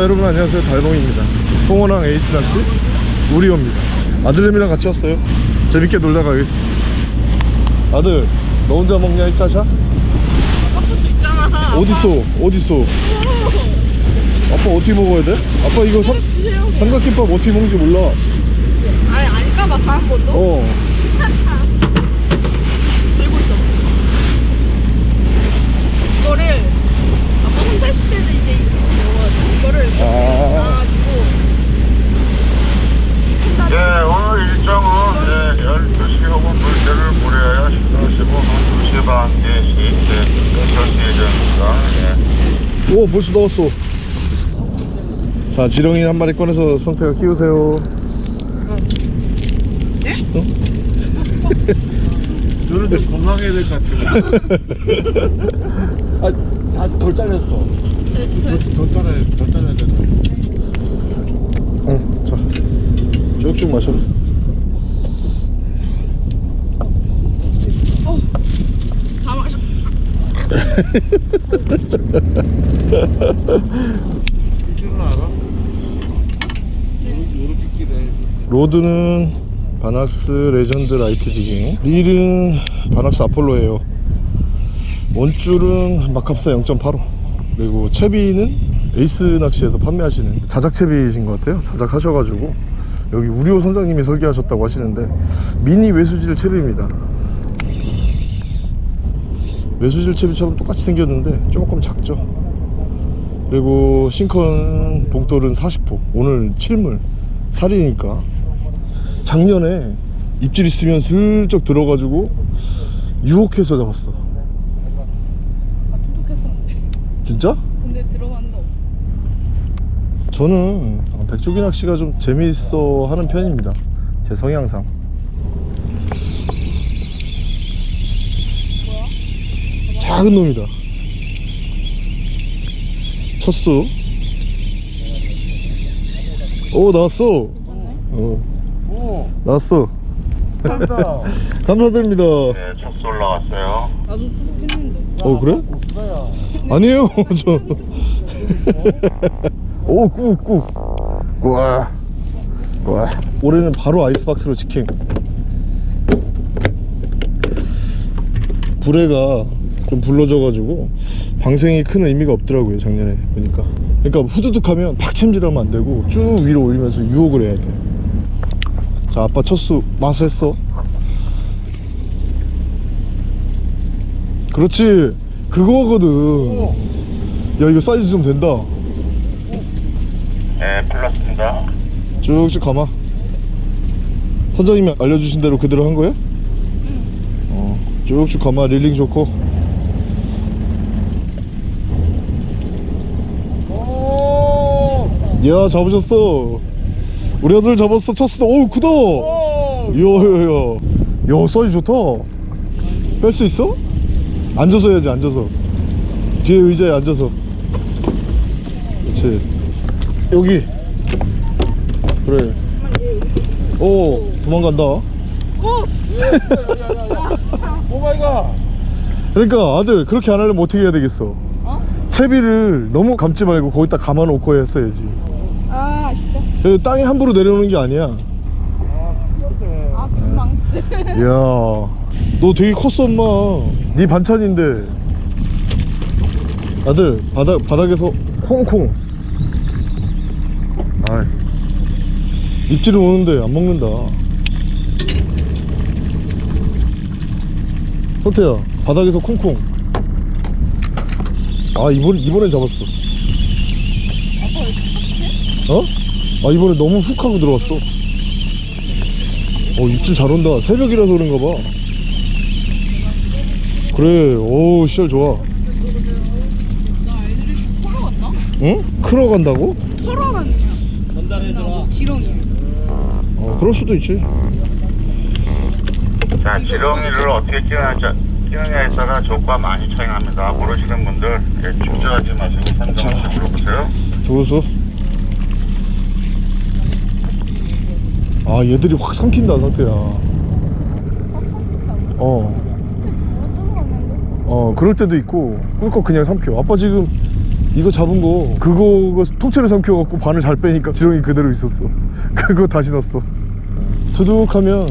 네, 여러분 안녕하세요. 달봉입니다. 홍원항 에이스 낚시 우리호입니다. 아들내미랑 같이 왔어요. 재밌게 놀다 가겠습니다. 아들 너 혼자 먹냐 1차샷? 아빠도 있잖아. 어딨어? 어딨어? 아빠 어떻게 먹어야 돼? 아빠 이거 삼. 삼각김밥 어떻게 먹는지 몰라. 아니 아닐까봐 다한 번도 어 들고 있어. 이거를 아빠 혼자 있을 때는 이제 이거 이거를 아. 놔가지고 예, 오늘 일정은 예, 12시 혹은 물때를 무료하여 식사하시고 한 2시 반, 4시 예, 설치 예정입니다. 예. 오 벌써 나왔어 자 지렁이 한 마리 꺼내서 성태가 키우세요 네? 어? 저런데 건강해야 될 것 같아요. 아, 다덜 잘렸어. 덜 잘라야, 덜 잘라야 된다. 응, 자 쭉쭉 마셔. 다 마셔. rod는 바낙스 Legend Light Jigging. 릴은 바낙스 아폴로예요. 원줄은 마캅사 0.85 그리고 채비는 에이스 낚시에서 판매하시는 자작 채비이신 것 같아요. 자작 하셔가지고 여기 우리호 선장님이 설계하셨다고 하시는데 미니 외수질 채비입니다 외수질 채비처럼 똑같이 생겼는데 조금 작죠 그리고 싱컨 봉돌은 40호 오늘 7물 살이니까 작년에 입질 있으면 슬쩍 들어가지고 유혹해서 잡았어 아 도둑했었는데. 진짜? 근데 들어갔는데 없어. 저는 백조기 낚시가 좀 재미있어 하는 편입니다 제 성향상? 작은 놈이다 쳤어 오 나왔어. 어 오, 나왔어 감사합니다. 감사드립니다 네, 첫수 올라왔어요. 나도 도둑했는데. 어 그래? 수다야. 아니에요 저 오꾹꾹 와. 와. 올해는 바로 아이스박스로 직행. 불에가 좀 불러져가지고 방생이 큰 의미가 없더라고요 작년에 보니까. 그러니까 후두둑 하면 팍 챔질하면 안 되고 쭉 위로 올리면서 유혹을 해야 돼자 아빠 첫수 마수했어. 그렇지. 그거거든. 야 이거 사이즈 좀 된다 네, 풀렸습니다. 쭉쭉 감아. 선장님이 알려주신 대로 그대로 한 거야? 어 쭉쭉 감아. 릴링 좋고. 오, 야 잡으셨어. 우리 아들 잡았어. 쳤어 어우 크다. 오, 이야 야야. 야 사이즈 좋다. 뺄 수 있어? 앉아서 해야지 앉아서. 뒤에 의자에 앉아서. 그렇지 여기 그래 오 도망간다 어? oh my god. 그러니까 아들 그렇게 안 하려면 어떻게 해야 되겠어 어? 채비를 너무 감지 말고 거기다 감아놓고 했어야지 아 진짜. 그 땅에 함부로 내려오는 게 아니야 아, 풀렸네. 아 금방. 이야 너 되게 컸어 엄마 네 반찬인데 아들 바닥, 바닥에서 콩콩 아이 입질은 오는데 안 먹는다 성태야 바닥에서 콩콩 아 이번, 이번엔 잡았어 어? 아 이번에 너무 훅 하고 들어왔어 어 입질 잘 온다 새벽이라서 그런가 봐 그래 오 시절 좋아? 응? 크러 간다고? 털어 갔냐? 전달해줘라. 지렁이. 어 그럴 수도 있지. 자, 지렁이를 어떻게 끼느냐, 끼느냐에 따라 조과 많이 차이 납니다. 모르시는 분들 예, 축제하지 마시고 선정하시고 물어보세요. 조수 아 얘들이 확 삼킨다 상태야. 어. 어 그럴 때도 있고 꿀꺽 그냥 삼켜. 아빠 지금 이거 잡은 거 그거 통째로 삼켜갖고 바늘 잘 빼니까 지렁이 그대로 있었어. 그거 다시 넣었어 투둑하면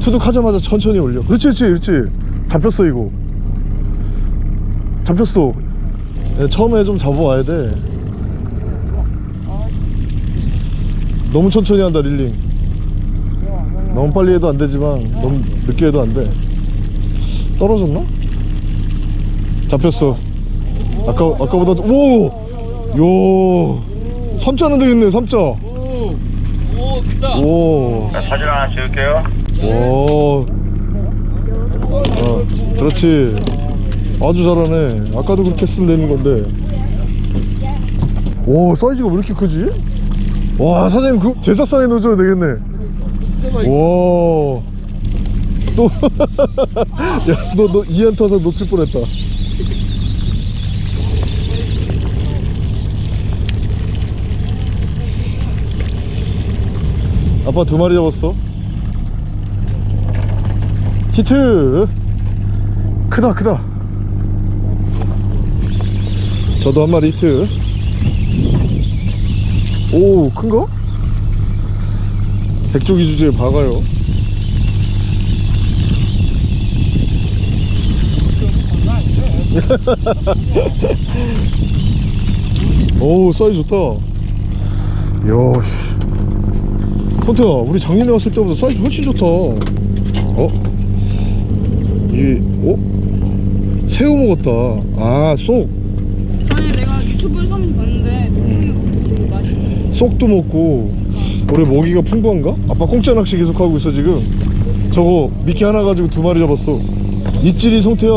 투둑하자마자 천천히 올려. 그렇지 그렇지 그렇지. 잡혔어 이거. 잡혔어. 예, 처음에 좀 잡아와야 돼. 너무 천천히 한다 릴링. 너무 빨리 해도 안 되지만 너무 늦게 해도 안돼. 떨어졌나? 잡혔어. 아까, 아까보다 오! 요! 3자는 되겠네 3자 오 자, 사진 하나 찍을게요. 오. 어, 그렇지. 아주 잘하네. 아까도 그렇게 쓰면 되는 건데. 오, 사이즈가 왜 이렇게 크지? 와, 사장님 그 제사 상에 넣어줘야 되겠네. 와. 또, 야, 너, 너 이안 타서 놓칠 뻔 했다. 아빠 두 마리 잡았어. 히트! 크다 크다. 저도 한 마리 히트. 오 큰가? 백조기 주제에 박아요. 오 사이즈 좋다. 야씨 선태야 우리 작년에 왔을 때보다 사이즈 훨씬 좋다. 어? 이게 어? 새우 먹었다. 아쏙. 전에 내가 유튜브에서 한번 봤는데 되게 맛있어. 쏙도 먹고 올해 먹이가 풍부한가? 아빠 공짜 낚시 계속 하고 있어 지금. 저거 미끼 하나 가지고 두 마리 잡았어. 입질이 성태야.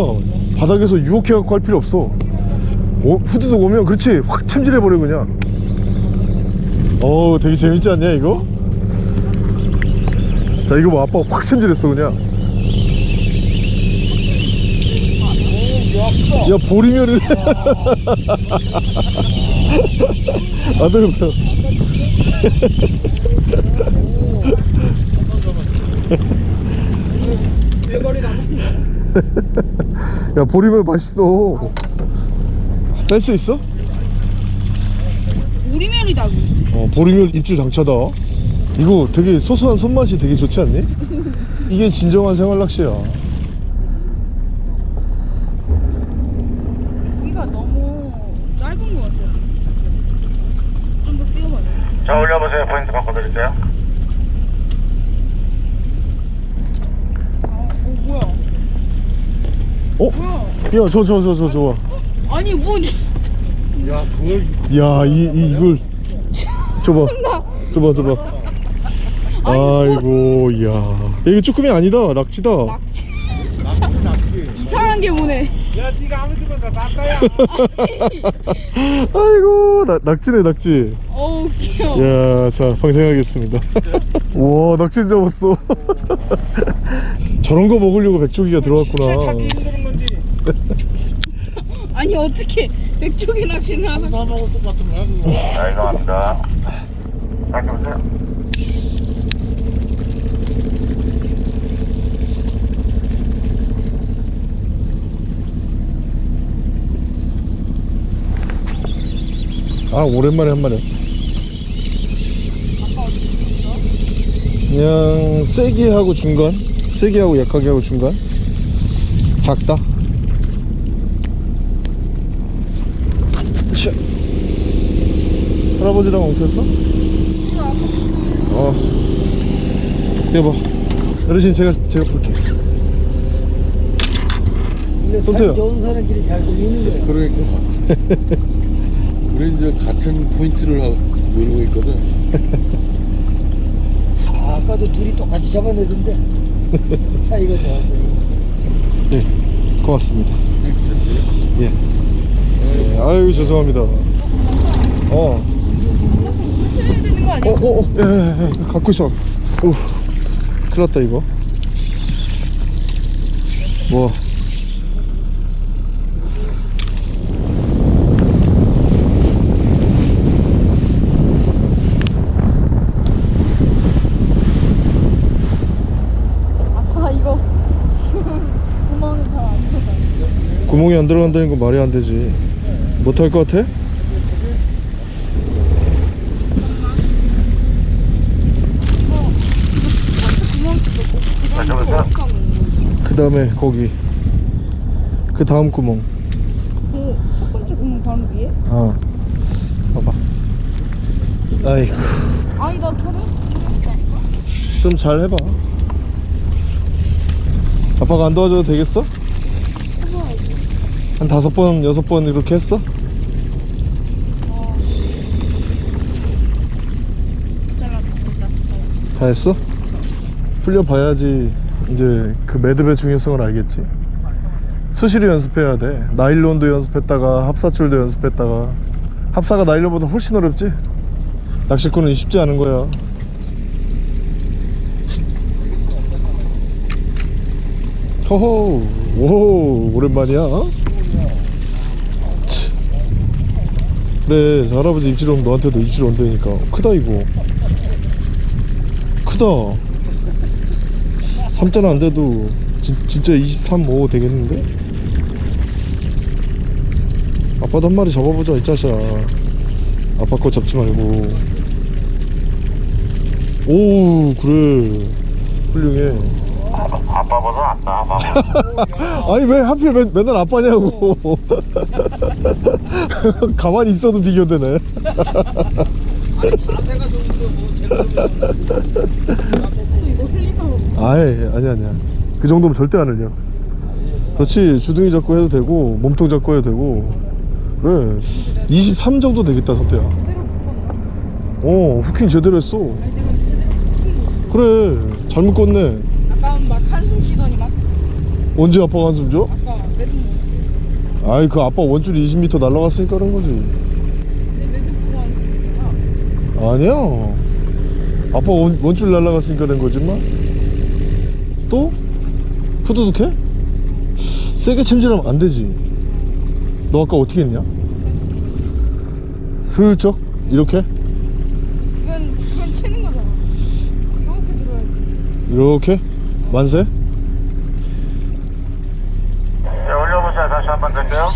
바닥에서 유혹해갖고 할 필요 없어. 오, 후드도 오면 그렇지. 확 참질해버려 그냥. 어우 되게 재밌지 않냐 이거? 자 이거 봐. 아빠 확 참질했어 그냥. 야 보리멸이네. 아들 야? 보리멸 맛있어. 뺄 수 있어? 우리면이다고. 어 보리멸 입질 장차다 이거 되게 소소한 손맛이 되게 좋지 않니? 이게 진정한 생활 낚시야 여기가 너무 짧은 것 같아요. 좀더 뛰어봐요. 자, 올려보세요. 포인트 바꿔드릴게요. 아, 어 뭐야? 어? 뭐야? 야저 저 저 저저 아니 뭐야 그걸 야, 이, 이, 이걸. 줘봐. 줘봐, 줘봐. 아이고, 이야. 야, 이거 쭈꾸미 아니다. 낙지다. 낙지 낙지 낙지 이상한 게 뭐네. 야 니가 아무 데나 다 땄다야 아이고, 나, 낙지네, 낙지. 어우 귀여워. 야, 자, 방생하겠습니다. 우와, 낙지 잡았어. 저런 거 먹으려고 백조기가 들어갔구나. 찾기 힘든 건지 아니 어떻게 백조기 낚시는 하는? 남하고 똑같은 거야 그거 자, 이동합니다. 바꿔보세요. 아, 오랜만에 한 마리. 그냥 세게 하고 중간 세게 하고 약하게 하고 중간 작다 샤. 할아버지랑 엉켰어? 어 여봐 어르신 제가 제가 볼게 근데. 살 좋은 사람끼리 잘 걸리는 거야. 그러니까 우리 이제 같은 포인트를 하고 노리고 있거든 아, 아까도 둘이 똑같이 잡아내던데 사이가 좋아서. 예 고맙습니다 예, 예 아유 죄송합니다 어? 어, 어, 어, 예, 예, 예, 갖고 있어. 오, 큰일 났다, 이거. 뭐. 아빠 이거 지금 구멍이 안 들어간다는 건 말이 안 되지. 못할 것 같아? 그 다음에? 그 거기 그 다음 구멍 그첫 번째 구멍 바로 위에? 어 봐봐 아이고 아니 나 저는 있다니까? 좀잘 해봐 아빠가 안 도와줘도 되겠어? 한 다섯 번 여섯 번 이렇게 했어? 어 다 했어? 풀려봐야지 이제 그 매듭의 중요성을 알겠지 수시로 연습해야 돼 나일론도 연습했다가 합사줄도 연습했다가 합사가 나일론보다 훨씬 어렵지? 낚시꾼은 쉽지 않은 거야 호호 오 오랜만이야 저 할아버지 입질 오면 너한테도 입질 온다니까. 크다 이거. 크다. 3자는 안 돼도 진, 진짜 23, 5 되겠는데? 아빠도 한 마리 잡아보자 이 짜샤. 아빠 거 잡지 말고. 오 그래. 훌륭해 아빠보다 낫다 아빠 아니 왜 하필 맨, 맨날 아빠냐고. 가만히 있어도 비교되네. 자세가 좋은데 뭐또 이거 흘리다고 아이 아니 아니야. 그 정도면 절대 안 흘려. 그렇지. 주둥이 잡고 해도 되고 몸통 잡고 해도 되고. 그래. 23 정도 되겠다 선태야 어 후킹 제대로 했어. 아니 그래. 잘 묶었네 아까 막 한숨 쉬더니만 언제 아빠가 한숨 줘? 아까 매듭 뭐 아이 그 아빠 원줄이 20m 날라갔으니까 그런 거지. 내 매듭 보고 한숨이야 아니야. 아빠 원, 원줄 날라갔으니까 그런 거지만. 또? 후두둑해? 세게 챔질하면 안 되지. 너 아까 어떻게 했냐? 슬쩍? 이렇게? 이건 그건 채는 거잖아. 이렇게 들어야지. 이렇게? 만세 자 올려보세요 다시 한 번 드세요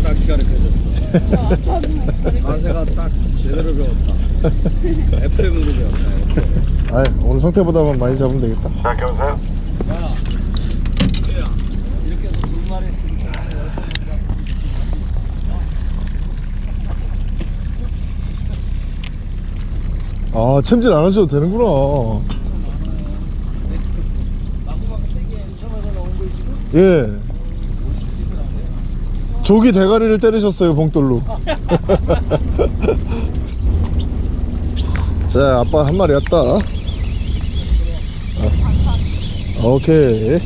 자네는 누가 낚시 가르쳐줬어. 아, 자세가 딱 제대로 배웠다. FM으로 배웠다. 아이 오늘 상태보다만 많이 잡으면 되겠다. 자 이렇게 해서 두 마리 아 챔질 안 하셔도 되는구나. 예 조기 대가리를 때리셨어요 봉돌로. 자 아빠 한 마리 왔다. 어. 오케이.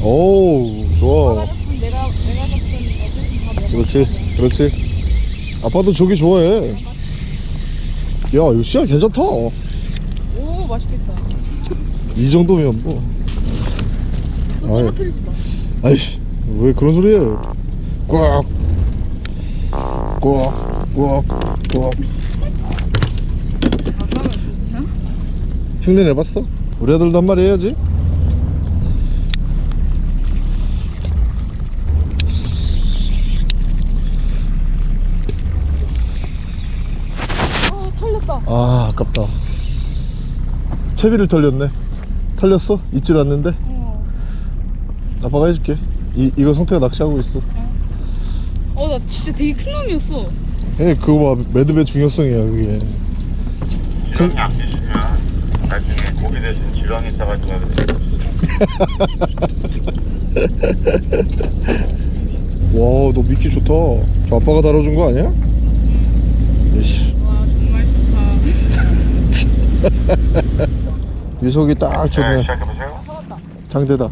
오 좋아. 그렇지 그렇지. 아빠도 조기 좋아해. 야 이거 씨야 괜찮다. 오 맛있겠다. 이 정도면 뭐. 너 아이. 아이씨 왜 그런 소리예요 꽉 꽉, 꽉, 꽉. 흉내 내봤어? 우리 아들도 한 마리 해야지 아 털렸다 아 아깝다 채비를 털렸네 털렸어? 입질 왔는데? 어. 아빠가 해줄게 이, 이거 성태가 낚시하고 있어. 어, 나 진짜 되게 큰 놈이었어. 예, 그거 봐. 매듭의 중요성이야 그게. 지렁이 안 끼시면 나중에 고기 대신 지렁이 싸가지고 와너 미끼 좋다. 저 아빠가 다뤄준 거 아니야? 이씨. 와, 정말 좋다. 위속이 딱네 좋네 시작해보세요. 장대다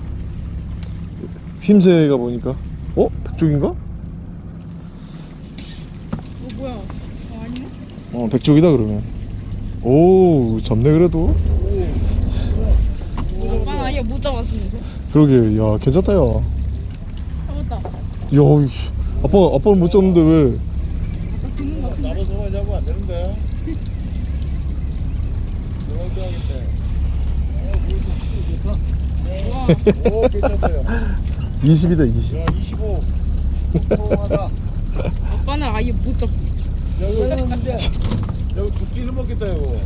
휘임새가 보니까 어? 백종인가? 어, 뭐야? 어, 아니네? 어 백종이다 그러면 오 잡네 그래도 오빠는 아예 못 잡았으면서. 그러게 야 괜찮다 야 잡았다. 야. 아빠, 아빠는 못 잡는데 왜? 잡으면 안 되는데. 오 20이다 20 야 25. 통하다. 아빠는 아예 못 잡고. 여기는데 여기 두 끼를 먹겠다 이거.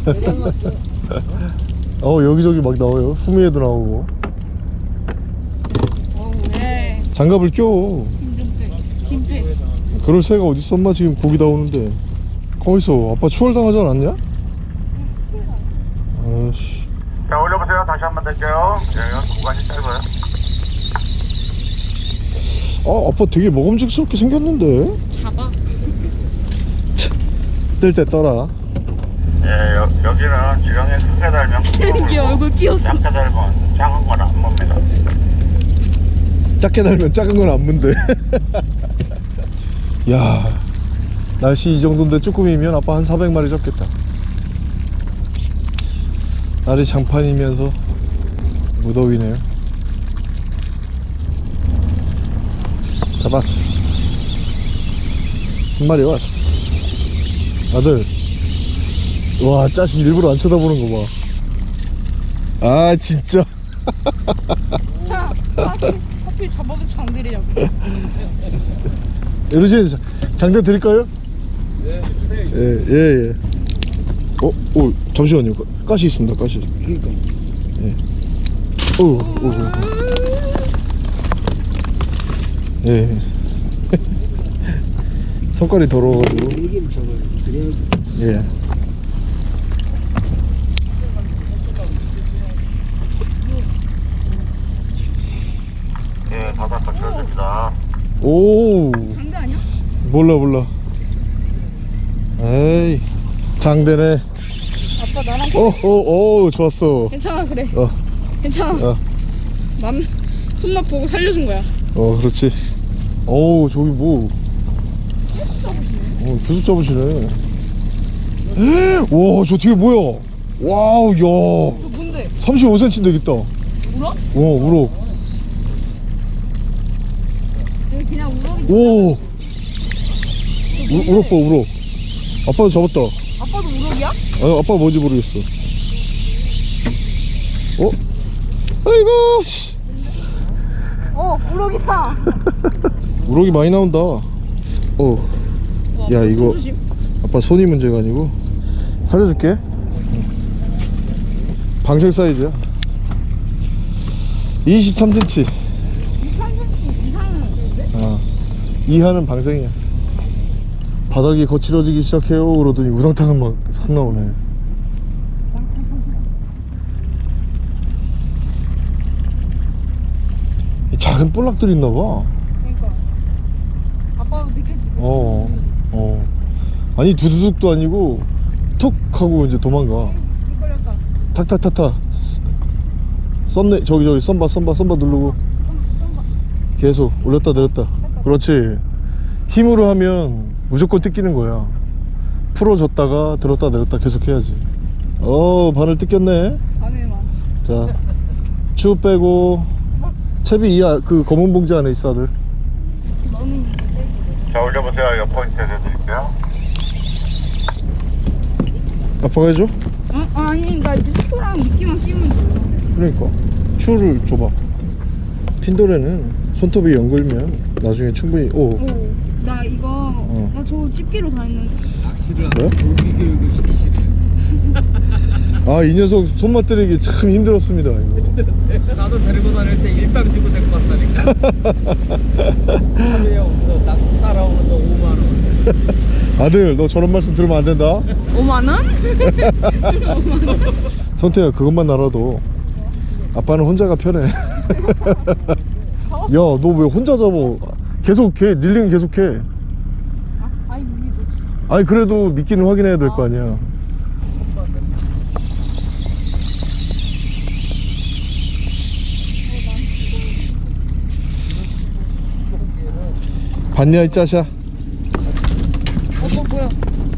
어 여기저기 막 나와요 후미에도 나오고 네. 장갑을 껴 빼. 그럴 새가 어딨어 엄마 지금 고기 나오는데 거기서 아빠 추월당하지 않았냐? 아씨 자, 올려보세요. 다시 한 번 될게요. 예, 여기 구간이 짧아요. 아 아빠 되게 먹음직스럽게 생겼는데 잡아. 뜰때 떠라 예, 여, 여기는 지렁이 크게 달면 이게 얼굴 끼웠어. 작게 달면 작은 건 안 뭡니다. 작게 달면 작은 건 안 문대 야 날씨 이 정도인데 쭈꾸미면 아빠 한 400마리 잡겠다 날이 장판이면서 무더위네요 잡았어 한 마리 왔어 아들 와 짜식 일부러 안 쳐다보는 거 봐 아 진짜 자, 하필, 하필 잡아도 장들이 잡고. 어르신 자- 장대 드릴까요? 예, 예, 예. 어, 오, 잠시만요. 가- 가시 있습니다, 가시. 그러니까 오, 오, 오. 예. 손깔이 더러워가지고. 그래야지. 예. 예, 바닥 거쳐줍니다. 오, 장대 아니야? 몰라, 몰라. 에이, 장대네. 아빠 나랑 어, 어, 어, 좋았어. 괜찮아 그래. 어, 괜찮아. 어, 난 손맛 보고 살려준 거야. 어, 그렇지. 어우, 저기 뭐. 어, 계속 잡으시네. 와, 저 뒤에 뭐야? wow, 야. 저 뭔데? 35cm 되겠다. 울어? 어, 우럭. 여기 그냥 우럭이. 오. 우, 우럭 봐, 우럭. 아빠도 잡았다. 아빠도 우럭이야? 아, 아빠가 뭔지 모르겠어. 어? 아이고, 씨. 어, 우럭이다. 우럭이 많이 나온다. 어. 와, 야, 이거- 조심. 아빠 손이 문제가 아니고. 살려줄게. 방생 사이즈야. 23cm 3cm 이상은 아, 이하는 방생이야. 바닥이 거칠어지기 시작해요. 그러더니 우당탕은 막산 나오네. 이 작은 볼락들이 있나봐 그러니까. 아빠도 느꼈지. 어, 어. 아니 두두둑도 아니고 툭 하고 이제 도망가. 탁탁탁탁. 썸네 저기 저기 썸바 썸바 썸바 누르고. 계속 올렸다 내렸다. 그렇지. 힘으로 하면 무조건 뜯기는 거야. 풀어줬다가 들었다 내렸다 계속 해야지. 어 바늘 뜯겼네. 자추 빼고. 채비 이하 그 검은 봉지 안에 있어 아들 자, 올려보세요. 옆 포인트 해드릴게요. 아빠가 해줘? 어? 아니 나 이제 추랑 미끼만 끼우면 돼. 그러니까 추를 줘봐 핀도레는 손톱이 연글면 나중에 충분히 오 오, 나 이거 나 저거 집게로 다 했는데. 낚시를? 하는 조기 교육을 시키시네. 아 이 녀석 손맛 들이기 참 힘들었습니다 이거 나도 데리고 다닐 때 일당 주고 데리고 갔다니까. 하루에 따라오는 거 5만 원. 아들 너 저런 말씀 들으면 안 된다 5만 원? 선태야 그것만 알아도 아빠는 혼자가 편해 야너 왜 혼자 잡아 계속 해 릴링 계속 해 아이 미리 놓쳤어. 아니 그래도 미끼는 확인해야 될 거 아니야 봤냐 이 짜샤 어, 뭐?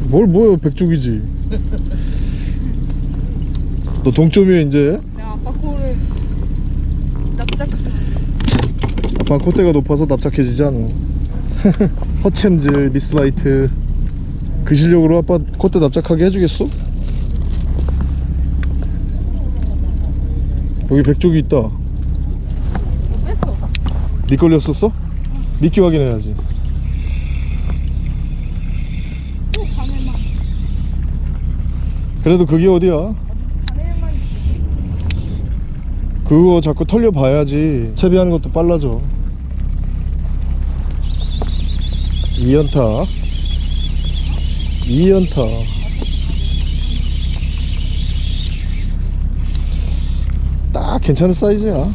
뭘 뭐야 백쪽이지 너 동점이야 이제 아빠 코를 납작. 아빠 콧대가 높아서 납작해지지 않아 허챔즈 미스바이트 그 실력으로 아빠 콧대 납작하게 해주겠어? 여기 백쪽이 있다 네 걸렸었어? 미끼 확인해야지 또 밤에만 그래도 그게 어디야? 그거 자꾸 털려 봐야지. 채비하는 것도 빨라져. 2연타. 2연타. 딱 괜찮은 사이즈야.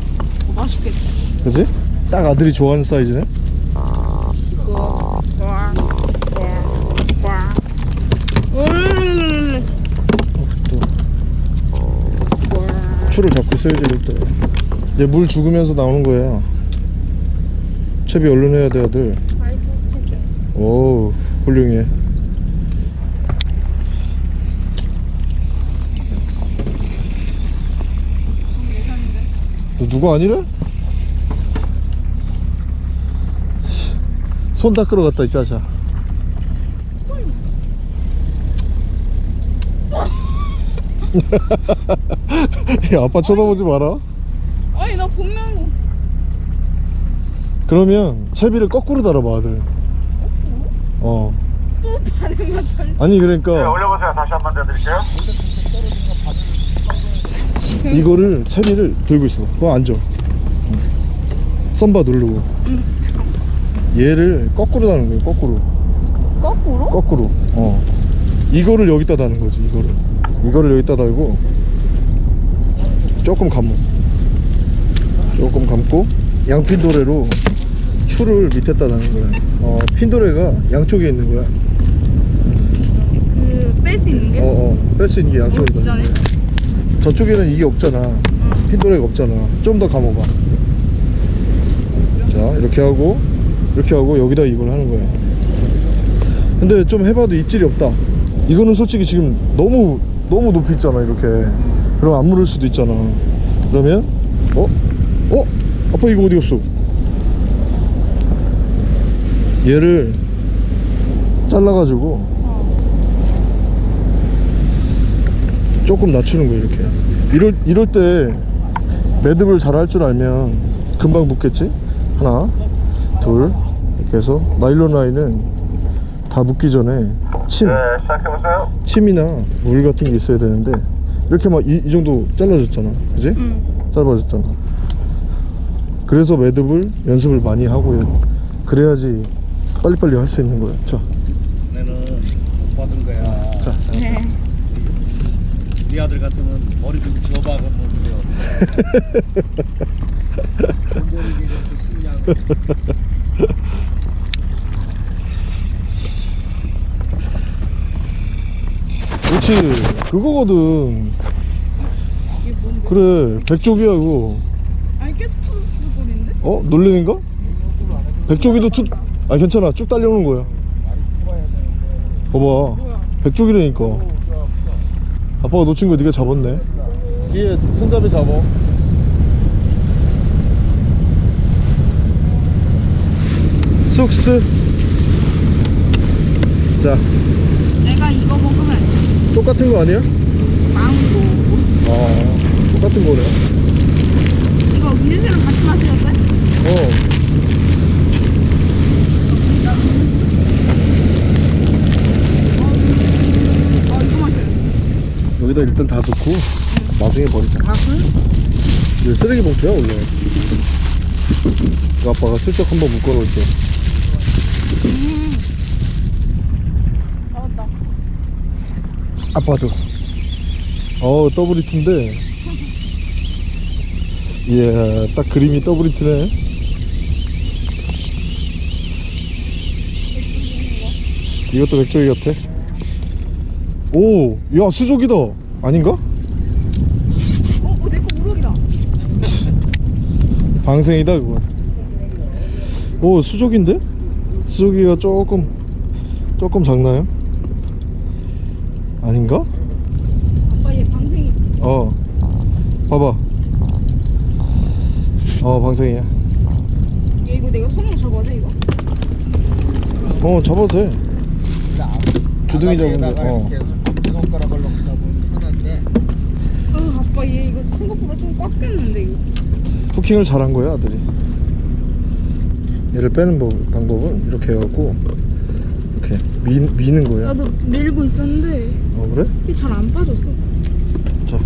맛있겠다. 그지? 딱 아들이 좋아하는 사이즈네 이거 음 추를 잡고 있어야지 이럴 때 이제 물 죽으면서 나오는 거야 채비 얼른 해야 돼 아들. 오 훌륭해. 너 누구 아니래? 손 닦으러 갔다 이 자자 야 아빠 쳐다보지 마라. 아니 나 분명히 그러면 채비를 거꾸로 달아봐 아들. 어. 또 밤에만 털 아니 네, 그러니까 올려보세요. 다시 한 번 더 드릴게요. 이거를 채비를 들고 있어. 그거 앉아. 썸바 누르고. 얘를 거꾸로 다는 거예요 거꾸로. 거꾸로? 거꾸로. 어. 이거를 여기다 다는 거지 이거를 이거를 여기다 달고 조금 감어 조금 감고 양핀도레로 추를 밑에다 다는 거야. 어 핀도레가 양쪽에 있는 거야. 그 뺄 수 있는 게? 어어 뺄 수 있는 게 양쪽에 어, 있다. 진짜네? 저쪽에는 이게 없잖아. 핀도레가 없잖아. 좀 더 감아봐. 자 이렇게 하고 이렇게 하고 여기다 이걸 하는 거야. 근데 좀 해봐도 입질이 없다. 이거는 솔직히 지금 너무 너무 높이 있잖아 이렇게 그럼 안 물을 수도 있잖아 그러면 어? 어? 아빠 이거 어디 갔어? 얘를 잘라가지고 조금 낮추는 거예요 이렇게 이럴, 이럴 때 매듭을 잘 할 줄 알면 금방 묶겠지 하나 둘 이렇게 해서 나일론 라인은 다 묶기 전에 침 네, 시작해보세요. 침이나 물 같은 게 있어야 되는데 이렇게 막이 정도 잘라졌잖아 그지? 응 짧아졌잖아 그래서 매듭을 연습을 많이 하고 그래야지 빨리빨리 할 수 있는 거야 자, 내는 못 받은 거야. 자, 자. 네. 네 아들 같으면 머리 좀 돈벌이게 이렇게 쉽냐. 그렇지 그거거든 이게 뭔데? 그래 백조기야 그거 아니 계속 푸드 소리인데? 어? 놀리는가? 백조기도 투... 아 괜찮아 쭉 달려오는 거야 봐봐? 백조기라니까 아빠가 놓친 거 네가 잡았네 뒤에 손잡이 잡아 쑥스 자 이거 똑같은 거 아니야? 망고. 아 똑같은 거네. 이거 위즈랑 같이 마셔도 돼? 어. 어 여기다 일단 다 넣고 나중에 버리자. 아 그래? 쓰레기 봉투야 원래. 아빠가 슬쩍 한번 묶어놓을게. 음 나왔다 아빠도 어우 double hit인데 이야 딱 그림이 double hit네 이것도 백조기 같아 오야 수족이다 아닌가? 어? 어 내거 우럭이다 방생이다 그건 오 수족인데? 수족이가 조금 조금 작나요? 아닌가? 아빠 얘 방생이. 어. 봐봐. 어 방생이야. 얘 이거 내가 손으로 잡아야 돼 이거? 어 잡아도 돼. 주둥이 잡으면 돼. 아가리에다가 어. 손가락 잡으면 편한데. 어 아빠 얘 이거 생각보다 좀 꽉 꼈는데 이거. 후킹을 잘한 거야 아들이. 얘를 빼는 법, 방법은 이렇게 해갖고 이렇게 미, 미는 거야. 나도 밀고 있었는데 어 그래? 이게 잘안 빠졌어. 자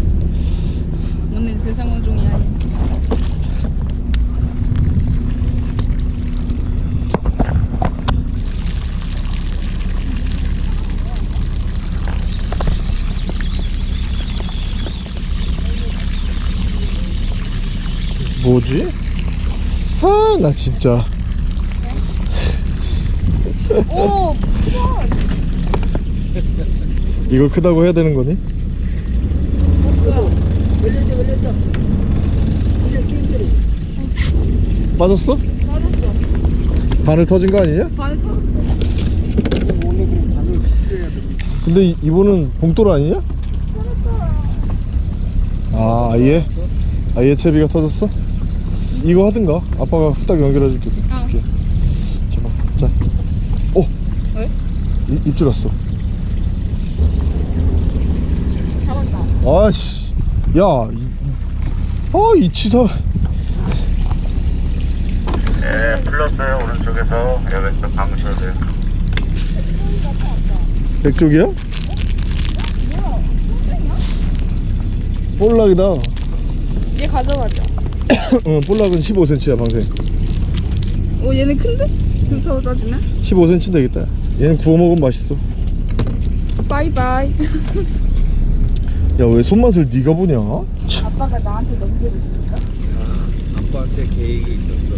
오늘 대상어종이 아닌. 뭐지? 아 나 진짜 오, 이걸 크다고 해야 되는 거니? 걸렸다 걸렸다 이제 빠졌어? 빠졌어. 바늘 터진 거 아니냐? 반 터졌어. 원래 그럼 바늘 풀려야 돼 근데 이, 이분은 봉돌 아니냐? 아 아예? 아예 채비가 터졌어? 이거 하든가 아빠가 후딱 연결해 줄게 어. 자 오! 왜? 이- 입질 왔어 잡았다. 아씨 야 이, 아, 이 치사 예, 풀렸어요. 오른쪽에서 왼쪽 감으셔도 돼요. 백쪽이야? 볼락이다 얘 가져가자. 응 볼락은 15cm야 방생 오, 얘는 큰데? 금사로 따지면? 15cm 되겠다 얘는 구워 먹으면 맛있어 바이바이. 야왜 손맛을 네가 보냐? 아빠가 나한테 넘겨줬으니까. 아빠한테 계획이 있었어.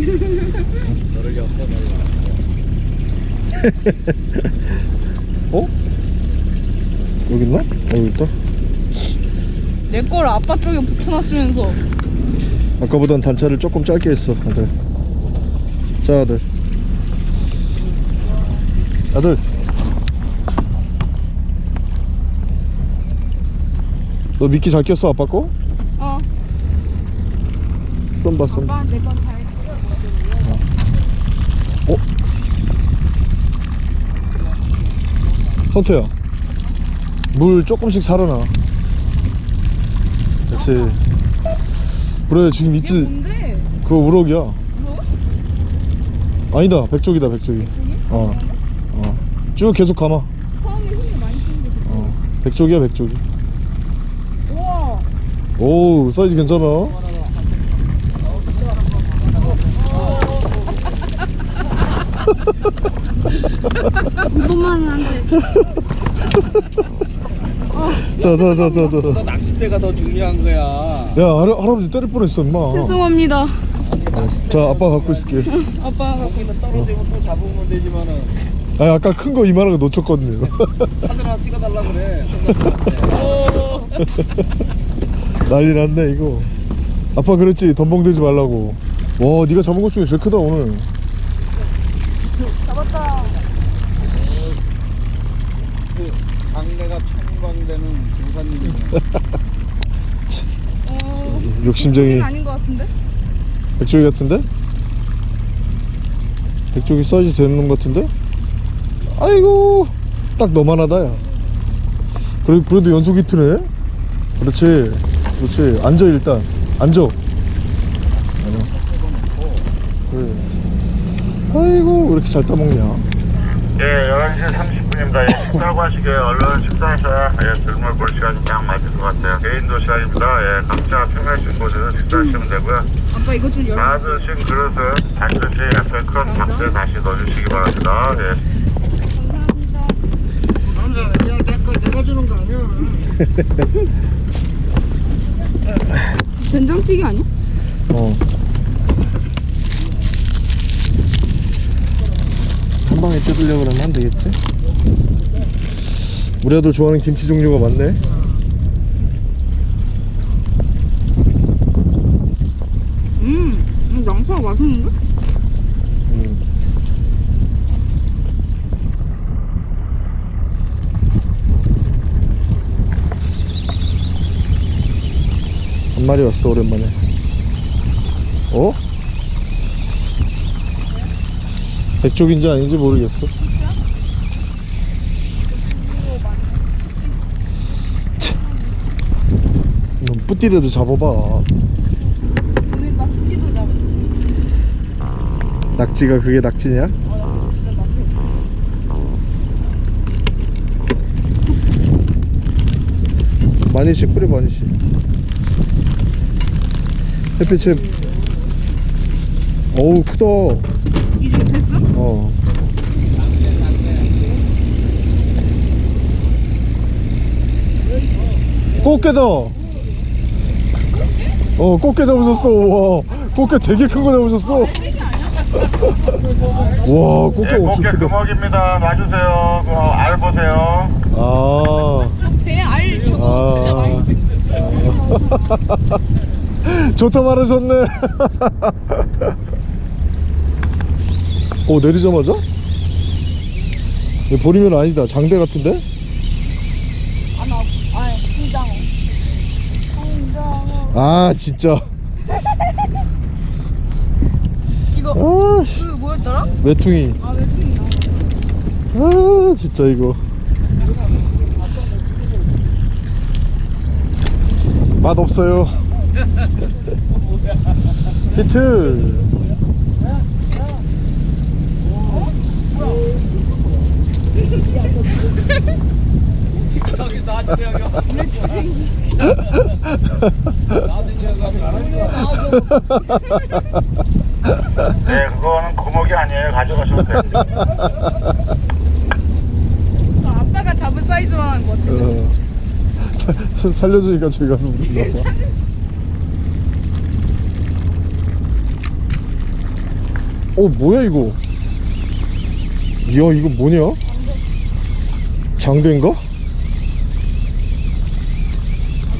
너를 엮어달라. 어? 여기 있나? 어 여기 있다 내 걸 아빠 쪽에 붙여놨으면서. 아까보단 단차를 조금 짧게 했어 아들 자 아들 아들 너 미끼 잘 꼈어 아빠 거? 어. 썸봐 썸 아빠 내건잘 어? 성태야 물 조금씩 살아나 그렇지 그래 지금 뭔데? 그거 우럭이야 뭐? 아니다 백조기다 백조기 어. 어. 쭉 계속 감아 어. 백조기야 백조기. 오 사이즈 괜찮아 안 돼. 자자자자자 너 낚싯대가 더 중요한 거야. 야 할, 할아버지 때릴 뻔했어 임마 죄송합니다. 자 아빠 갖고 있을게 아빠. 거기는 떨어지면 또 잡으면 되지만은 아 아까 큰 거 이만한 거 놓쳤거든요 사진 하나 찍어달라 그래. 오! 난리 났네 이거 아빠 그랬지 덤벙대지 말라고 와 네가 잡은 것 중에 제일 크다 오늘 잡았다. 그 강내가 청광되는 조사님이네. 어. 욕심쟁이 아닌 것 같은데? 백조기 같은데? 백조기 사이즈 되는 놈 같은데? 아이고 딱 너만 하다 야 그래, 그래도 연속 히트네 그렇지 그렇지 앉아 일단 앉아. 그래 아이고 왜 이렇게 잘 따먹냐 예, 11시 30분입니다. 예, 식사하고 하시게 얼른 식사하셔야 예, 들물 볼 시간이 딱 맞을 것 같아요. 개인 도 시간입니다. 예, 각자 평하신 곳에서 식사하시면 되고요. 아빠 이거 좀 열어. 받으신 그릇은 반드시 옆에 큰 박스에 다시 넣어주시기 바랍니다. 예. 내거 내가 주는 거 아니야 된장찌개 아니야? 어. 한 방에 뜯으려고 그러면 안 되겠지? 우리 아들 좋아하는 김치 종류가 많네. 음, 음 양파가 맛있는데? 음. 한 마리 왔어 오랜만에. 어? 백쪽인지 아닌지 모르겠어. 넌 뿌띠라도 잡아봐. 낙지가 그게 낙지냐? 많이씩 뿌려 많이씩 햇빛에 어우 크다. 이제 됐어? 어. 꽃게다. 어 꽃게 잡으셨어. 와. 꽃게 되게 큰 거 잡으셨어. 와 꽃게 예, 엄청 꽃게 크다. 금어기입니다. 놔주세요. 그, 알 보세요. 아. 배알 저거 진짜 많이 좋다 말하셨네. 오 내리자마자? 이거 버리면 아니다. 장대 같은데? 아나 아 홍장어 홍장어 아 진짜. 이거 아씨. 그 뭐였더라? 외퉁이. 아 웹툰이다. 아 진짜 이거. 맛 없어요 히트 저기 네, 그거는 금어기 아니에요. 가져가셔도 돼요. 그 아빠가 잡은 사이즈만 하는 거 같아 어. 사- 살려주니까 저기 가서 물나 봐. 어 뭐야 이거? 이야 이거 뭐냐? 장대인가?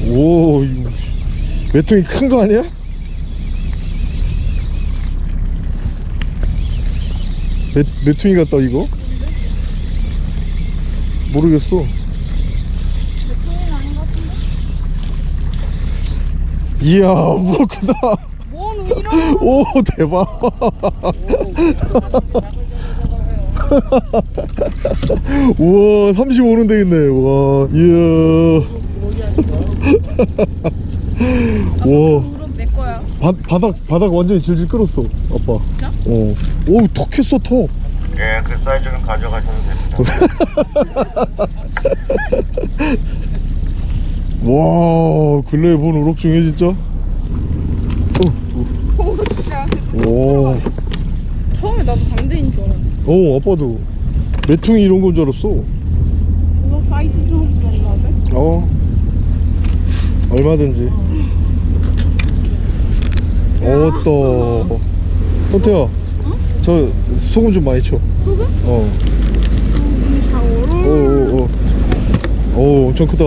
오 이거 메통이 큰 거 아니야? 메, 메퉁이 같다 이거? 모르겠어 이야 이런 오 대박. 우와 35는 되겠네. 와 이야. 와. 바, 바닥 바닥 완전히 질질 끌었어 아빠. 진짜? 어오턱 했어 턱 예, 그 사이즈는 가져가셔도 됩니다. 와 근래에 본 우럭 중에 진짜? 오 와 처음에 나도 강대인 줄 알았는데 어 아빠도. 메퉁이 이런 건 줄 알았어. 이거 사이즈 좀 달라데? 어. 얼마든지. 어떠. 호태야 저 소금 좀 많이 쳐. 소금? 어. 샤워로 오, 오, 오. 오, 엄청 크다.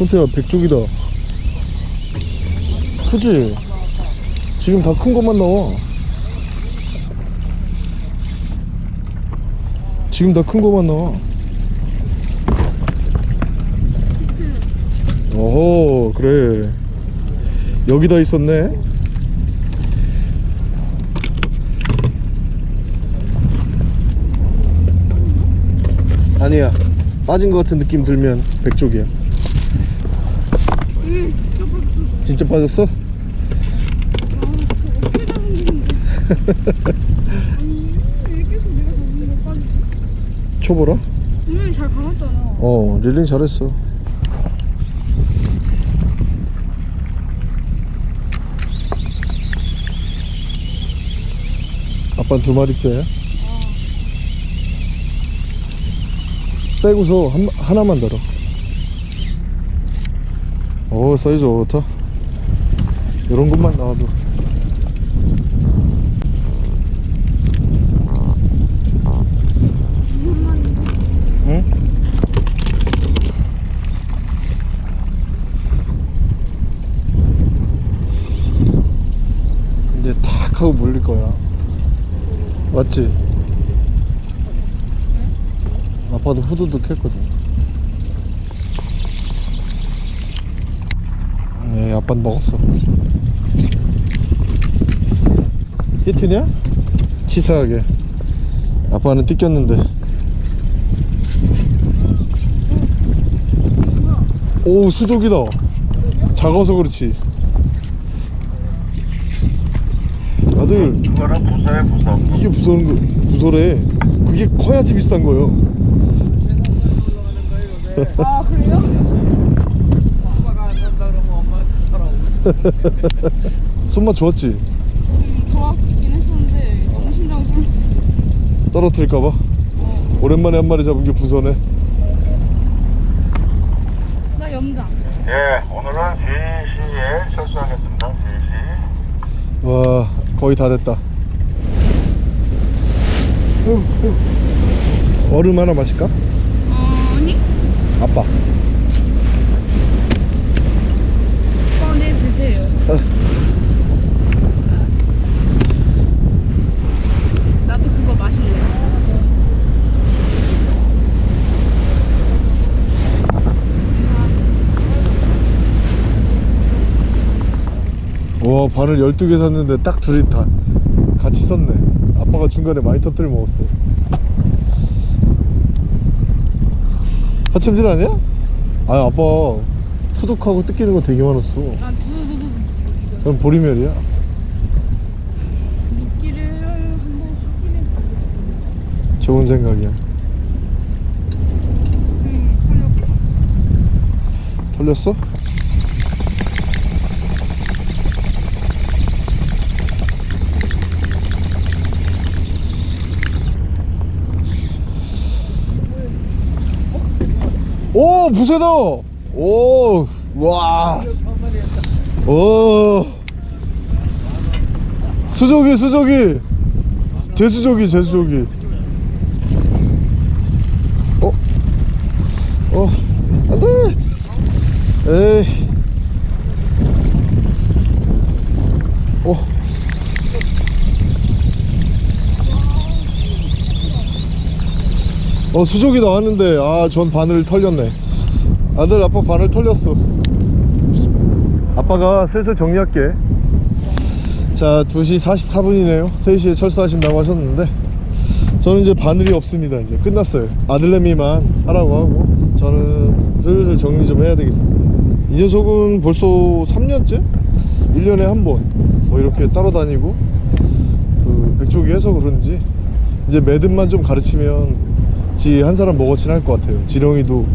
손태야, 백쪽이다. 크지? 지금 다 큰 것만 나와. 지금 다 큰 것만 나와. 어허, 그래. 여기 다 있었네. 아니야 빠진 것 같은 느낌 들면 백쪽이야 진짜 빠졌어? 빠지? 쳐보라 분명히 잘 감았잖아 어 릴링 잘했어 아빠는 두 마리째야? 빼고서 한, 하나만 달아 오 사이즈 좋다 이런 것만 나와도 응? 이제 탁 하고 물릴 거야 맞지? 아빠도 후두둑 했거든 네 아빠는 먹었어 히트냐? 치사하게. 아빠는 뜯겼는데. 오 수족이다. 작아서 그렇지. 아들. 이거는 부서해 부서. 이게 부서는 거 부서래. 그게 커야지 비싼 거예요. 아 그래요? 손맛 좋았지? 음, 좋았긴 했었는데 심장 쏠. 떨어뜨릴까봐 오랜만에 한 마리 잡은 게 부서네 나 염장. 예, 오늘은 3시에 철수하겠습니다. 3시. 와 거의 다 됐다 후, 후. 얼음 하나 마실까? 어, 아니 아빠 꺼내 드세요. 나도 그거 마실래. 와 바늘 12개 샀는데 딱 둘이 다 같이 썼네 아빠가 중간에 많이 터뜨려 먹었어 하챔질 아니야? 아 아빠 수독하고 뜯기는 거 되게 많았어 난 그럼 보리멸이야 미끼를 한번 확인해 보겠습니다. 좋은 생각이야 음. 털렸어? 오 부세다 오 와 오. 수조기 수조기 제수조기 제수조기 어? 어? 안돼! 에이. 어? 어, 수족이 나왔는데, 아, 전 바늘 털렸네. 아들, 아빠 바늘 털렸어. 아빠가 슬슬 정리할게. 자, 2시 44분이네요. 3시에 철수하신다고 하셨는데, 저는 이제 바늘이 없습니다. 이제 끝났어요. 아들내미만 하라고 하고, 저는 슬슬 정리 좀 해야 되겠습니다. 이 녀석은 벌써 3년째? 1년에 한 번, 뭐 이렇게 따라다니고, 그, 백조기 해서 그런지, 이제 매듭만 좀 가르치면 지 한 사람 먹어치는 할것 같아요 지렁이도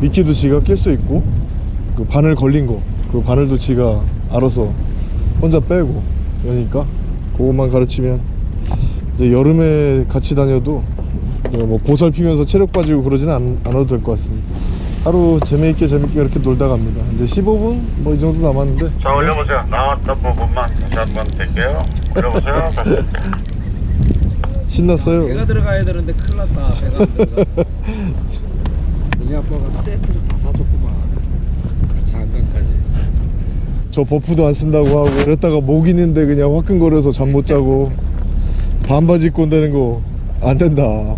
미끼도 지가 낄 수 있고 그 바늘 걸린 거 그 바늘도 지가 알아서 혼자 빼고 그러니까 그것만 가르치면 이제 여름에 같이 다녀도 그뭐 보살피면서 체력 빠지고 그러지는 않, 않아도 될 것 같습니다 하루 재미있게 재밌게 그렇게 놀다 갑니다 이제 15분 뭐 이 정도 남았는데 자, 올려보세요. 나왔던 부분만 다시 한번 댈게요. 올려보세요. 다시. 신났어요 배가 들어가야 되는데 큰일 났다. 배가 안 들어가. 우리 아빠가 세트를 다 사줬구만. 저 버프도 안 쓴다고 하고 그랬다가 목 있는데 그냥 화끈거려서 잠 못 자고 반바지 입고 온다는 거 안 된다.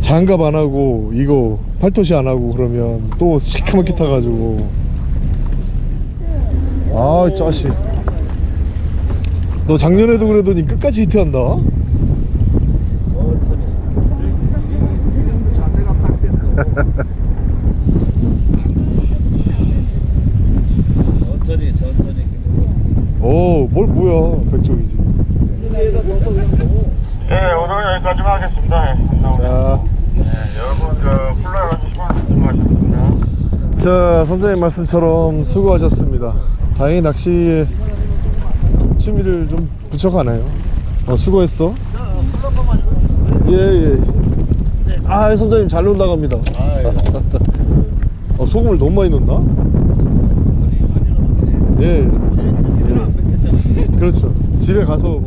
장갑 안 하고 이거 팔토시 안 하고 그러면 또 시커멓게 타가지고. 아 짜식. 너 작년에도 그러더니 끝까지 히트한다 천천히. 지금도 자세가 딱 됐어. 천천히 천천히. 어뭘 백종이지 예, 오늘은 여기까지만 하겠습니다. 예, 감사합니다. 자, 예, 여러분, 저, 플라이 해주시면 수고하셨습니다. 자 선생님 말씀처럼 수고하셨습니다 다행히 낚시에 취미를 좀 붙여가네요 어, 수고했어 예 예 아 선생님 잘 놀다 갑니다 어, 소금을 너무 많이 넣나? 예 지금 안 뺏겼잖아. 그렇죠 집에 가서